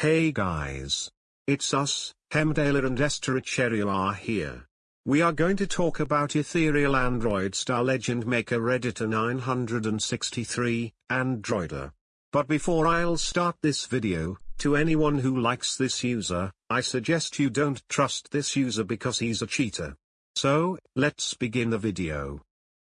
Hey guys. It's us, Hemdaler and Esther Echerio are here. We are going to talk about Ethereal Android Star Legend Maker Editor 963, Androider. But before I'll start this video, to anyone who likes this user, I suggest you don't trust this user because he's a cheater. So, let's begin the video.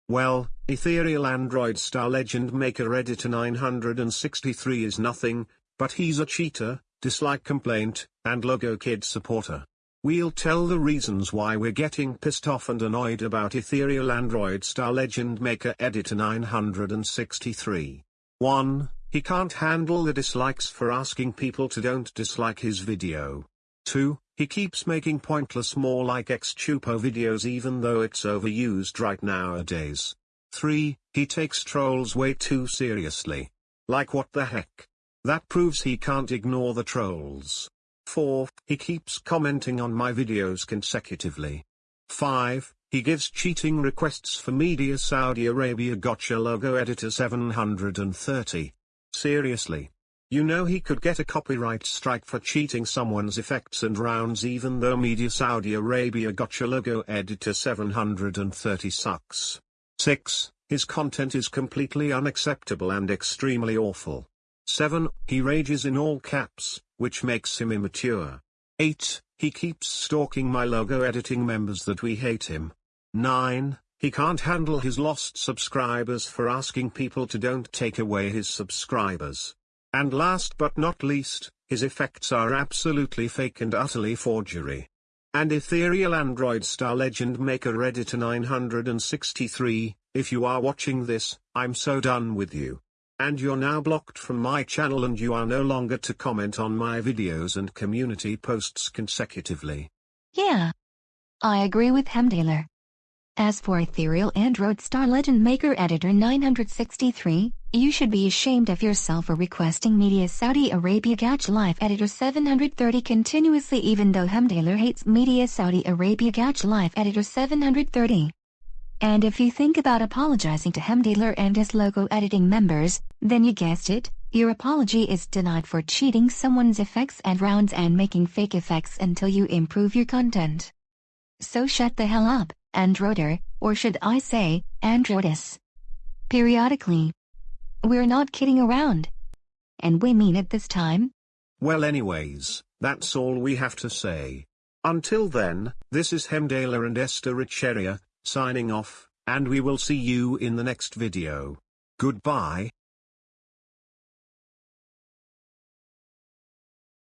Well, Ethereal Android Star Legend Maker Editor 963 is nothing, but he's a cheater, dislike complaint, and Logo Kid supporter. We'll tell the reasons why we're getting pissed off and annoyed about Ethereal Android Star Legend Maker Editor 963. 1. He can't handle the dislikes for asking people to don't dislike his video. 2. He keeps making pointless more like Csupo videos even though it's overused right nowadays. 3. He takes trolls way too seriously. Like what the heck? That proves he can't ignore the trolls. 4. He keeps commenting on my videos consecutively. 5. He gives cheating requests for Media Saudi Arabia Gotcha Logo Editor 730. Seriously. You know he could get a copyright strike for cheating someone's effects and rounds even though Media Saudi Arabia Gotcha Logo Editor 730 sucks. 6. His content is completely unacceptable and extremely awful. 7. He rages in all caps, which makes him immature. 8. He keeps stalking my logo editing members that we hate him. 9. He can't handle his lost subscribers for asking people to don't take away his subscribers. And last but not least, his effects are absolutely fake and utterly forgery. And Ethereal Android Star Legend Maker Editor 963, if you are watching this, I'm so done with you. And you're now blocked from my channel and you are no longer to comment on my videos and community posts consecutively. Yeah. I agree with Hemdaler. As for Ethereal Android Star Legend Maker Editor 963, you should be ashamed of yourself for requesting Media Saudi Arabia Gotcha Life Editor 730 continuously even though Hemdaler hates Media Saudi Arabia Gotcha Life Editor 730. And if you think about apologizing to Hemdaler and his logo editing members, then you guessed it, your apology is denied for cheating someone's effects and rounds and making fake effects until you improve your content. So shut the hell up, Androder, or should I say, Androdis. Periodically. We're not kidding around. And we mean it this time. Well anyways, that's all we have to say. Until then, this is Hemdaler and Esther Richeria, signing off, and we will see you in the next video. Goodbye.